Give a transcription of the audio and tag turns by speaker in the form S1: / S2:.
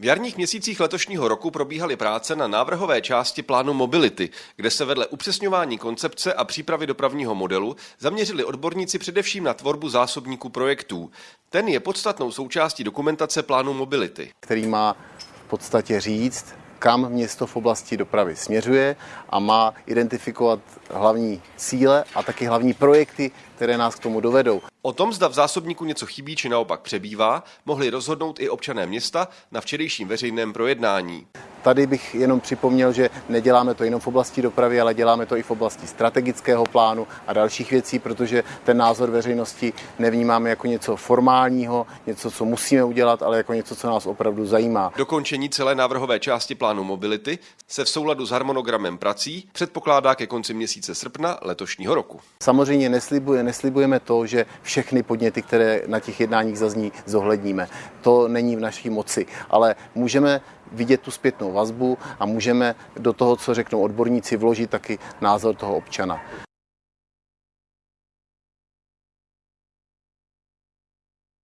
S1: V jarních měsících letošního roku probíhaly práce na návrhové části plánu mobility, kde se vedle upřesňování koncepce a přípravy dopravního modelu zaměřili odborníci především na tvorbu zásobníků projektů. Ten je podstatnou součástí dokumentace plánu mobility.
S2: Který má v podstatě říct, kam město v oblasti dopravy směřuje a má identifikovat hlavní cíle a taky hlavní projekty, které nás k tomu dovedou.
S1: O tom, zda v zásobníku něco chybí či naopak přebývá, mohli rozhodnout i občané města na včerejším veřejném projednání.
S2: Tady bych jenom připomněl, že neděláme to jenom v oblasti dopravy, ale děláme to i v oblasti strategického plánu a dalších věcí, protože ten názor veřejnosti nevnímáme jako něco formálního, něco, co musíme udělat, ale jako něco, co nás opravdu zajímá.
S1: Dokončení celé návrhové části plánu mobility se v souladu s harmonogramem prací předpokládá ke konci měsíce srpna letošního roku.
S2: Samozřejmě neslibuje, neslibujeme to, že všechny podněty, které na těch jednáních zazní, zohledníme. To není v naší moci, ale můžeme vidět tu zpětnou vazbu a můžeme do toho, co řeknou odborníci, vložit taky názor toho občana.